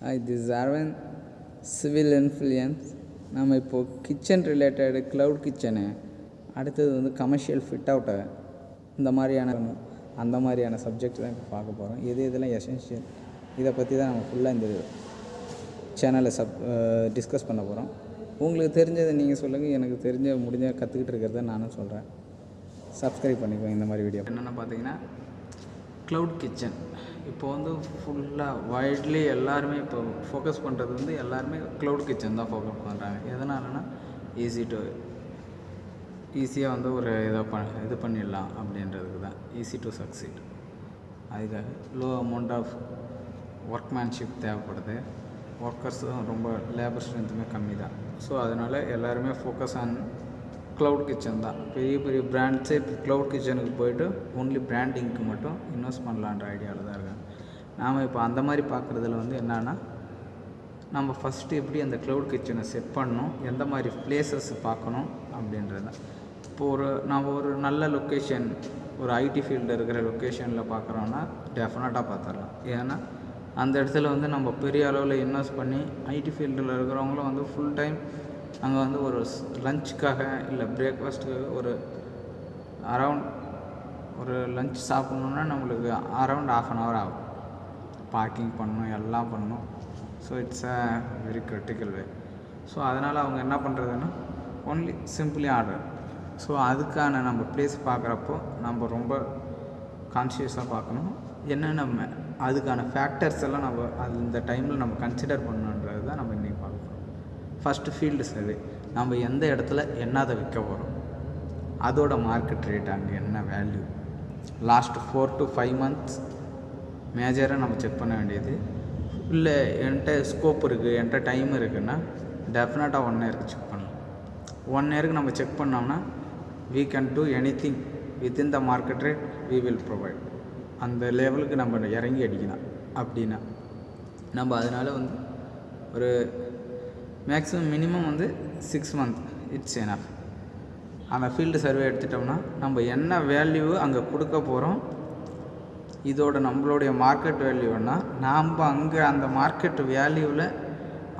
Hi this Arvind civil influence நம்ம இப்போது kitchen related cloud kitchen அடுத்தது வந்து கமர்ஷியல் ஃபிட் அவுட்டு இந்த மாதிரியான அந்த மாதிரியான சப்ஜெக்ட் தான் இப்போ பார்க்க போகிறோம் எது இதெல்லாம் எசென்ஷியல் இதை பற்றி தான் நம்ம ஃபுல்லாக இந்த சேனலை சப் டிஸ்கஸ் பண்ண போகிறோம் உங்களுக்கு தெரிஞ்சதை நீங்கள் சொல்லுங்கள் எனக்கு தெரிஞ்ச முடிஞ்ச கற்றுக்கிட்டு இருக்கிறத நானும் சொல்கிறேன் சப்ஸ்கிரைப் பண்ணிக்கோங்க இந்த மாதிரி வீடியோ என்னென்னு பார்த்தீங்கன்னா க்ளவுட் கிச்சன் இப்போ வந்து ஃபுல்லாக வைட்லி எல்லாருமே இப்போ ஃபோக்கஸ் பண்ணுறது வந்து எல்லாருமே க்ளவுட் கிச்சன் தான் ஃபோக்கஸ் பண்ணுறாங்க எதனாலனா ஈஸி டு ஈஸியாக வந்து ஒரு இதை ப இது பண்ணிடலாம் அப்படின்றதுக்கு தான். ஈஸி டு சக்சீட் அதுக்காக லோ அமௌண்ட் ஆஃப் ஒர்க்மேன்ஷிப் தேவைப்படுது. ஒர்க்கர்ஸும் ரொம்ப லேபர் ஸ்ட்ரென்த்துமே கம்மி தான் ஸோ அதனால் எல்லாருமே ஃபோக்கஸ் ஆன் க்ளவுட் கிச்சன் தான். பெரிய பெரிய பிராண்ட்ஸே இப்போ க்ளவுட் கிச்சனுக்கு போயிட்டு ஒன்லி பிராண்டிங்க்கு மட்டும் இன்வெஸ்ட் பண்ணலான்ற ஐடியாவில் தான் இருக்காங்க. நாம் இப்போ அந்த மாதிரி பார்க்குறதுல வந்து என்னென்னா நம்ம ஃபஸ்ட்டு எப்படி அந்த க்ளவுட் கிச்சனை செட் பண்ணணும் எந்த மாதிரி பிளேசஸ் பார்க்கணும் அப்படின்றது தான். இப்போ ஒரு நம்ம ஒரு நல்ல லொக்கேஷன் ஒரு ஐடி ஃபீல்டு இருக்கிற லொக்கேஷனில் பார்க்குறோன்னா டெஃபினட்டாக பார்த்துடலாம். ஏன்னா அந்த இடத்துல வந்து நம்ம பெரிய அளவில் இன்வெஸ்ட் பண்ணி ஐடி ஃபீல்டில் இருக்கிறவங்களும் வந்து ஃபுல் டைம் அங்கே வந்து ஒரு லஞ்சுக்காக இல்லை பிரேக்ஃபாஸ்ட்டுக்காக ஒரு அரவுண்ட் ஒரு லஞ்ச் சாப்பிட்ணுன்னா நம்மளுக்கு அரவுண்ட் ஆஃப் அன் ஹவர் ஆகும். பார்க்கிங் பண்ணணும் எல்லாம் பண்ணணும். So it's a very critical way so அதனால் அவங்க என்ன பண்ணுறதுன்னா ஒன்லி சிம்பிளி ஆர்டர் ஸோ அதுக்கான நம்ம பிளேஸ் பார்க்குறப்போ நம்ம ரொம்ப கான்ஷியஸாக பார்க்கணும். என்னென்ன அதுக்கான ஃபேக்டர்ஸ் எல்லாம் நம்ம அது இந்த டைமில் நம்ம கன்சிடர் பண்ணுன்றது தான் நம்ம ஃபஸ்ட்டு ஃபீல்டு சர்வே நம்ம எந்த இடத்துல என்னதை விற்க போகிறோம் அதோட மார்க்கெட் ரேட் அங்கே என்ன value last four to five months மேஜராக நம்ம செக் பண்ண வேண்டியது. இல்லை என்கிட்ட ஸ்கோப் இருக்குது என்கிட்ட டைம் இருக்குன்னா டெஃபினட்டாக ஒன் இயருக்கு செக் பண்ணலாம். ஒன் இயருக்கு நம்ம செக் பண்ணோம்னா we can do anything within the market rate we will provide அந்த லெவலுக்கு நம்ம இறங்கி அடிக்கலாம். அப்படின்னா நம்ம அதனால் வந்து ஒரு மேக்ஸிமம் மினிமம் வந்து சிக்ஸ் மந்த் இட்ஸ் எனஃப் அந்த ஃபீல்டு சர்வே எடுத்துட்டோம்னா நம்ம என்ன வேல்யூ அங்கே கொடுக்க போகிறோம் இதோட நம்மளுடைய மார்க்கெட் வேல்யூன்னா நாம் அங்கே அந்த மார்க்கெட் வேல்யூவில்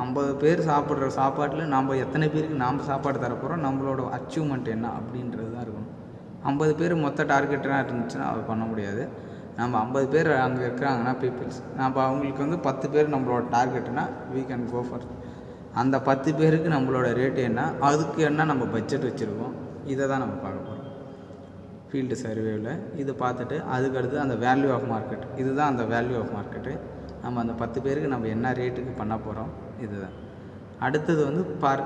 ஐம்பது பேர் சாப்பிட்ற சாப்பாட்டில் நாம் எத்தனை பேருக்கு நாம் சாப்பாடு தரப்போகிறோம் நம்மளோட அச்சீவ்மெண்ட் என்ன அப்படின்றது தான் இருக்கணும். ஐம்பது பேர் மொத்த டார்கெட்டாக இருந்துச்சுன்னா அதை பண்ண முடியாது. நம்ம ஐம்பது பேர் அங்கே இருக்கிறாங்கன்னா பீப்புள்ஸ் நம்ம அவங்களுக்கு வந்து பத்து பேர் நம்மளோட டார்கெட்னா வீ கேன் கோ ஃபார் அந்த பத்து பேருக்கு நம்மளோட ரேட்டு என்ன? அதுக்கு என்ன நம்ம பட்ஜெட் வச்சுருக்கோம்? இதை தான் நம்ம பார்க்க போகிறோம் ஃபீல்டு சர்வேவில் இது பார்த்துட்டு அதுக்கடுத்து அந்த வேல்யூ ஆஃப் மார்க்கெட் இதுதான் அந்த வேல்யூ ஆஃப் மார்க்கெட்டு நம்ம அந்த பத்து பேருக்கு நம்ம என்ன ரேட்டுக்கு பண்ண போகிறோம் இதுதான். அடுத்தது வந்து பர்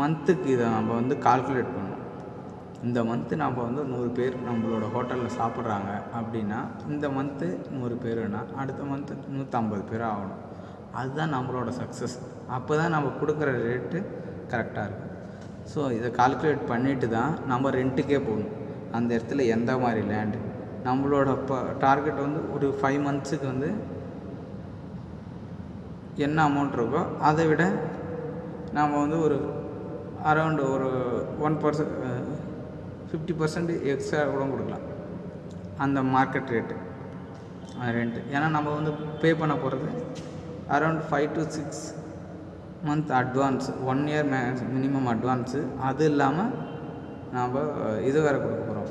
மந்த்துக்கு இதை நம்ம வந்து கால்குலேட் பண்ணணும். இந்த மந்த்து நம்ம வந்து நூறு பேர் நம்மளோட ஹோட்டலில் சாப்பிட்றாங்க அப்படின்னா இந்த மந்த்து நூறு பேருனா அடுத்த மந்த்து நூற்றம்பது பேர் ஆகணும். அதுதான் நம்மளோட சக்ஸஸ் அப்போ தான் நம்ம கொடுக்குற ரேட்டு கரெக்டாக இருக்கும். ஸோ இதை கால்குலேட் பண்ணிவிட்டு தான் நம்ம ரெண்ட்டுக்கே போகணும். அந்த இடத்துல எந்த மாதிரி லேண்டு நம்மளோட இப்போ டார்கெட் வந்து ஒரு ஃபைவ் மந்த்ஸுக்கு வந்து என்ன அமௌண்ட் இருக்கோ அதை விட நாம் வந்து ஒரு அரௌண்டு ஒரு one percent fifty percent extra கூட கொடுக்கலாம். அந்த மார்க்கெட் ரேட்டு ரெண்ட்டு ஏன்னா நம்ம வந்து பே பண்ண போகிறது around five to six month advance one year May minimum advance அது இல்லாமல் நாம் இது வேறு கொடுக்க போகிறோம்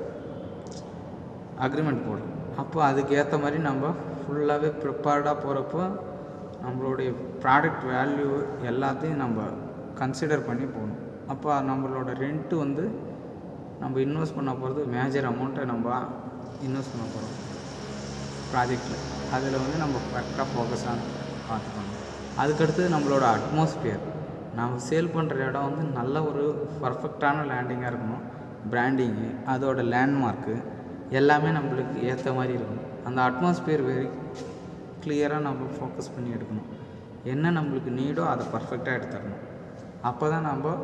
அக்ரிமெண்ட் போடுறோம் அப்போ அதுக்கேற்ற மாதிரி நம்ம ஃபுல்லாகவே ப்ரிப்பேர்டாக போகிறப்போ நம்மளுடைய ப்ராடக்ட் வேல்யூ எல்லாத்தையும் நம்ம கன்சிடர் பண்ணி போகணும். அப்போ நம்மளோட ரெண்ட்டு வந்து நம்ம இன்வெஸ்ட் பண்ண போகிறது மேஜர் அமௌண்ட்டை நம்ம இன்வெஸ்ட் பண்ண போகிறோம் ப்ராஜெக்டில் அதில் வந்து நம்ம கரெக்டாக ஃபோக்கஸ் ஆகணும். பார்த்துக்கணும் அதுக்கடுத்து நம்மளோட அட்மாஸ்பியர் நம்ம சேல் பண்ணுற இடம் வந்து நல்ல ஒரு பர்ஃபெக்டான லேண்டிங்காக இருக்கணும். பிராண்டிங்கு அதோட லேண்ட்மார்க்கு எல்லாமே நம்மளுக்கு ஏற்ற மாதிரி இருக்கணும். அந்த அட்மாஸ்பியர் வெரி கிளியராக நம்ம ஃபோக்கஸ் பண்ணி எடுக்கணும். என்ன நம்மளுக்கு நீடோ அதை பர்ஃபெக்டாக எடுத்துடணும். அப்போ தான் நம்ம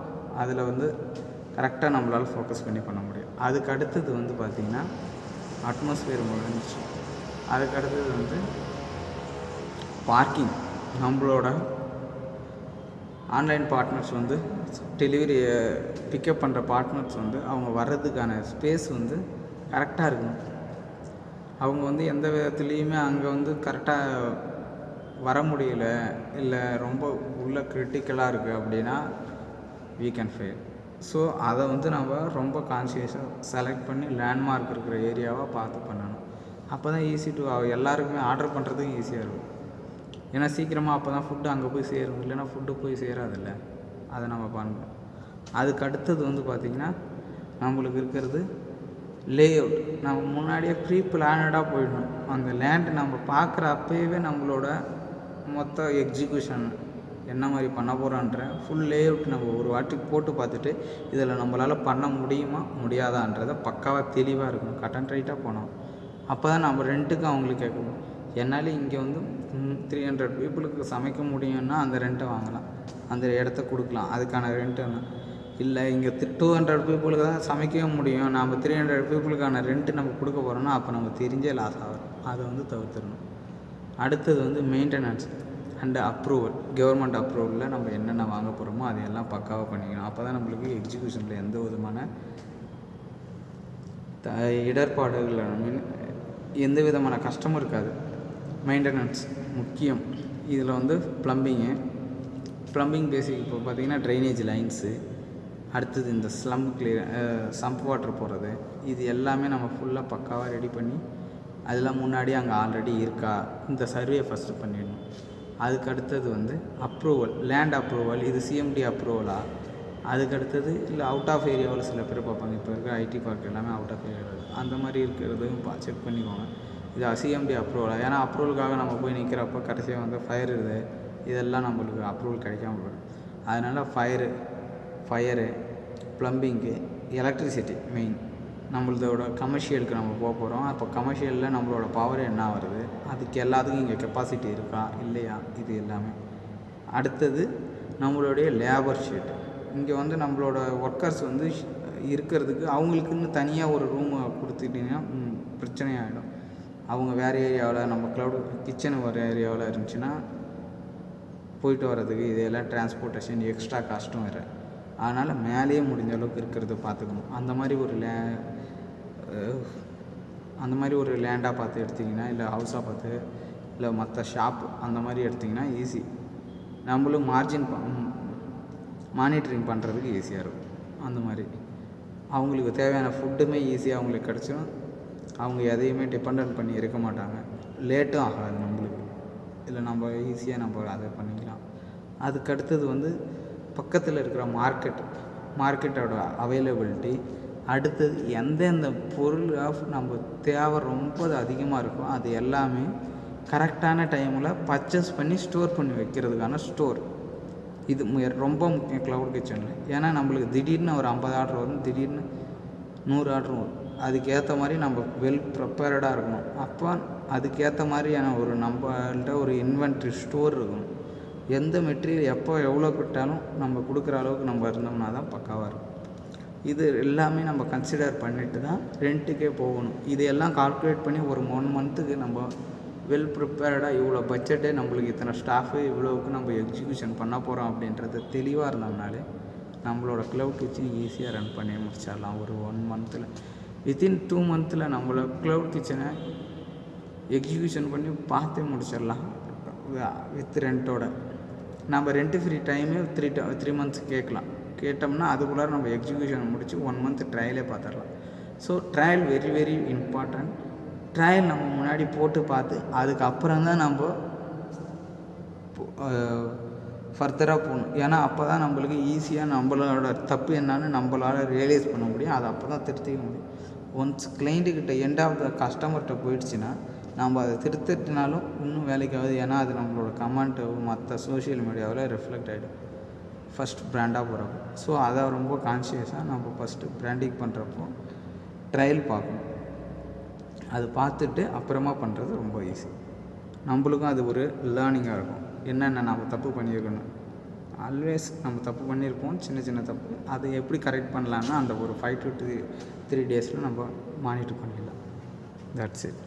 அதில் வந்து கரெக்டாக நம்மளால் ஃபோக்கஸ் பண்ணி பண்ண முடியும். அதுக்கு அடுத்தது வந்து பார்த்திங்கன்னா அட்மாஸ்பியர் முடிஞ்சிச்சு. அதுக்கு அடுத்தது வந்து பார்க்கிங். நம்மளோட ஆன்லைன் பார்ட்னர்ஸ் வந்து டெலிவரி பிக்கப் பண்ணுற பார்ட்னர்ஸ் வந்து அவங்க வர்றதுக்கான ஸ்பேஸ் வந்து கரெக்டாக இருக்கணும். அவங்க வந்து எந்த விதத்துலேயுமே அங்கே வந்து கரெக்டாக வர முடியல இல்லை ரொம்ப உள்ள கிரிட்டிக்கலாக இருக்குது அப்படின்னா வீ கேன் ஃபெயில் ஸோ அதை வந்து நம்ம ரொம்ப கான்சியஸாக செலக்ட் பண்ணி லேண்ட்மார்க் இருக்கிற ஏரியாவாக பார்த்து பண்ணணும். அப்போ தான் ஈஸி டு எல்லாருக்குமே ஆர்டர் பண்ணுறதுக்கும் ஈஸியாக இருக்கும். ஏன்னா சீக்கிரமாக அப்போ தான் ஃபுட்டு அங்கே போய் சேரும். இல்லைன்னா ஃபுட்டு போய் சேராதில்ல. அதை நம்ம பண்ணணும் அதுக்கு அடுத்தது வந்து பார்த்திங்கன்னா நம்மளுக்கு இருக்கிறது லே அவுட் நம்ம முன்னாடியே ப்ரீ பிளானடாக போயிடணும். அந்த லேண்டு நம்ம பார்க்குற அப்போயே நம்மளோட மொத்த எக்ஸிக்யூஷன் என்ன மாதிரி பண்ண போகிறோன்ற ஃபுல் லே அவுட் நம்ம ஒரு வாட்டி போட்டு பார்த்துட்டு இதில் நம்மளால் பண்ண முடியுமா முடியாதான்றதை பக்காவாக தெளிவாக இருக்கணும். கட் அண்ட் ரைட்டாக போனோம் அப்போ தான் நம்ம ரெண்ட்டுக்கு அவங்களுக்கு கேட்கணும். என்னால் இங்கே வந்து த்ரீ ஹண்ட்ரட் பீப்புளுக்கு சமைக்க முடியும்னா அந்த ரெண்ட்டை வாங்கலாம். அந்த இடத்த கொடுக்கலாம். அதுக்கான ரெண்ட்டு என்ன இல்லை இங்கே டூ ஹண்ட்ரட் பீப்புளுக்கு தான் சமைக்கவே முடியும். நம்ம த்ரீ ஹண்ட்ரட் பீப்புளுக்கான ரெண்ட்டு நம்ம கொடுக்க போகிறோம்னா அப்போ நம்ம தெரிஞ்சே லாஸ் ஆகும். அதை வந்து தவிர்த்துடணும். அடுத்தது வந்து மெயின்டெனன்ஸ் அண்டு அப்ரூவல் கவர்மெண்ட் அப்ரூவலில் நம்ம என்னென்ன வாங்க போகிறோமோ அதையெல்லாம் பக்காவாக பண்ணிக்கணும். அப்போ தான் நம்மளுக்கு எக்ஸிக்யூஷனில் எந்த விதமான த இடர்பாடுகள் மீன் எந்த விதமான கஷ்டமும் இருக்காது. மெயின்டெனன்ஸ் முக்கியம். இதில் வந்து ப்ளம்பிங்கு ப்ளம்பிங் பேசிக் இப்போ பார்த்தீங்கன்னா ட்ரைனேஜ் லைன்ஸு அடுத்தது இந்த ஸ்லம் கிளியர் சம்ப் வாட்டர் போகிறது இது எல்லாமே நம்ம ஃபுல்லாக பக்காவாக ரெடி பண்ணி அதெல்லாம் முன்னாடியே அங்கே ஆல்ரெடி இருக்கா? இந்த சர்வே ஃபஸ்ட்டு பண்ணிடணும். அதுக்கு அடுத்தது வந்து அப்ரூவல் லேண்ட் அப்ரூவல் இது சிஎம்டி அப்ரூவலா அதுக்கு அடுத்தது இல்லை அவுட் ஆஃப் ஏரியாவில் சில பேர் பார்ப்பாங்க. இப்போ இருக்கிற ஐடி பார்க் எல்லாமே அவுட் ஆஃப் ஏரியாவில் அந்த மாதிரி இருக்கிறதையும் பா செக் பண்ணிக்கோங்க. இது சிஎம்டி அப்ரூவல் ஏன்னா அப்ரூவலுக்காக நம்ம போய் நிற்கிறப்ப கடைசியாக வந்து ஃபயர் இது. இதெல்லாம் நம்மளுக்கு அப்ரூவல் கிடைக்காம போயிடும். அதனால் fire fire plumbing electricity main நம்மளதோட கமர்ஷியலுக்கு நம்ம போக போகிறோம் அப்போ கமர்ஷியலில் நம்மளோட பவர் என்ன வருது? அதுக்கு எல்லாத்துக்கும் இங்கே கெப்பாசிட்டி இருக்கா? இல்லையா? இது எல்லாமே. அடுத்தது நம்மளுடைய லேபர் ஷீட் இங்கே வந்து நம்மளோட ஒர்க்கர்ஸ் வந்து இருக்கிறதுக்கு அவங்களுக்குன்னு தனியாக ஒரு ரூமை கொடுத்துட்டிங்கன்னா பிரச்சனையாகிடும் அவங்க வேறு ஏரியாவில் நம்ம க்ளவுட் கிச்சன் ஒரு ஏரியாவில் இருந்துச்சுன்னா போயிட்டு வர்றதுக்கு இதெல்லாம் டிரான்ஸ்போர்ட்டேஷன் எக்ஸ்ட்ரா காஸ்ட்டும் வேறு. அதனால் மேலேயே முடிஞ்ச அளவுக்கு இருக்கிறத பார்த்துக்கணும் அந்த மாதிரி ஒரு லே அந்த மாதிரி ஒரு லேண்டாக பார்த்து எடுத்திங்கன்னா இல்லை ஹவுஸாக பார்த்து இல்லை மற்ற ஷாப் அந்த மாதிரி எடுத்திங்கன்னா ஈஸி நம்மளும் மார்ஜின் மானிட்டரிங் பண்ணுறதுக்கு ஈஸியாக இருக்கும். அந்த மாதிரி. அவங்களுக்கு தேவையான ஃபுட்டுமே ஈஸியாக அவங்களுக்கு கிடச்சிடும் அவங்க எதையுமே டிபெண்ட் பண்ணி இருக்க மாட்டாங்க. லேட்டும் ஆகாது நம்மளுக்கு. இல்லை நம்ம ஈஸியாக நம்ம அதை பண்ணிக்கலாம். அதுக்கடுத்தது வந்து பக்கத்தில் இருக்கிற மார்க்கெட் மார்க்கெட்டோட அவைலபிலிட்டி அடுத்தது எந்தெந்த பொருள் ஆஃப் நம்ம தேவை ரொம்ப அதிகமாக இருக்கோ அது எல்லாமே கரெக்டான டைமில் பர்ச்சேஸ் பண்ணி ஸ்டோர் பண்ணி வைக்கிறதுக்கான ஸ்டோர் இது மு- ரொம்ப முக்கியம் க்ளவுட் கிச்சனில் ஏன்னா நம்மளுக்கு திடீர்னு ஒரு ஐம்பது ஆர்டர் வரும் திடீர்னு நூறு ஆர்டர் வரும். அதுக்கேற்ற மாதிரி நம்ம வெல் ப்ரிப்பேர்டாக இருக்கணும். அப்போ அதுக்கேற்ற மாதிரியான ஒரு நம்மள்கிட்ட ஒரு இன்வென்ட்ரி ஸ்டோர் இருக்கணும். எந்த மெட்டீரியல் எப்போ எவ்வளோ விட்டாலும் நம்ம கொடுக்குற அளவுக்கு நம்ம இருந்தோம்னா தான் பக்காவாக இருக்கும். இது எல்லாமே நம்ம கன்சிடர் பண்ணிட்டு தான் ரெண்ட்டுக்கே போகணும். இது எல்லாம் கால்குலேட் பண்ணி ஒரு ஒன் மந்த்துக்கு நம்ம வெல் ப்ரிப்பேர்டாக இவ்வளோ பட்ஜெட்டே நம்மளுக்கு இத்தனை ஸ்டாஃபு இவ்வளோவுக்கு நம்ம எக்ஸிக்யூஷன் பண்ண போகிறோம் அப்படின்றது தெளிவாக இருந்தோம்னாலே நம்மளோட க்ளவுட் கிச்சன் ஈஸியாக ரன் பண்ணி முடிச்சிடலாம். ஒரு ஒன் மந்த்தில் வித்தின் டூ மந்த்தில் நம்மள க்ளவுட் கிச்சனை எக்ஸிக்யூஷன் பண்ணி பார்த்தே முடிச்சிடலாம். வித் ரெண்ட்டோட நம்ம ரெண்ட்டு ஃப்ரீ டைமே த்ரீ த்ரீ மந்த்ஸ் கேட்கலாம். கேட்டோம்னா அதுக்குள்ளார நம்ம எக்ஸிக்யூஷன் முடித்து ஒன் மந்த் ட்ரையலே பார்த்துடலாம் so trial very very important trial நம்ம முன்னாடி போட்டு பார்த்து அதுக்கப்புறம் தான் நம்ம ஃபர்தராக போகணும். ஏன்னா அப்போ தான் நம்மளுக்கு ஈஸியாக நம்மளோட தப்பு என்னன்னு நம்மளால் ரியலைஸ் பண்ண முடியும். அதை அப்போ தான் திருத்திக்க முடியும். ஒன்ஸ் கிளைண்ட்டுக்கிட்ட எண்ட் ஆஃப் த கஸ்டமர்கிட்ட போயிடுச்சுன்னா நம்ம அதை திருத்திட்டினாலும் இன்னும் வேலைக்கு ஆகுது ஏன்னா அது நம்மளோட கமெண்ட்டு மற்ற சோஷியல் மீடியாவில் ரிஃப்ளெக்ட் ஆகிடும் ஃபஸ்ட் ப்ராண்டாக போகிறப்போ ஸோ அதை ரொம்ப கான்ஷியஸாக நம்ம ஃபஸ்ட்டு ப்ராண்டிங் பண்ணுறப்போ ட்ரையல் பார்க்கணும். அது பார்த்துட்டு அப்புறமா பண்ணுறது ரொம்ப ஈஸி நம்மளுக்கும் அது ஒரு லேர்னிங்காக இருக்கும். என்னென்ன நம்ம தப்பு பண்ணியிருக்கணும்? ஆல்வேஸ் நம்ம தப்பு பண்ணியிருப்போம் சின்ன சின்ன தப்பு. அதை எப்படி கரெக்ட் பண்ணலான்னா அந்த ஒரு ஃபைவ் டு த்ரீ த்ரீ டேஸில் நம்ம மானிட்டர் பண்ணிடலாம். That's it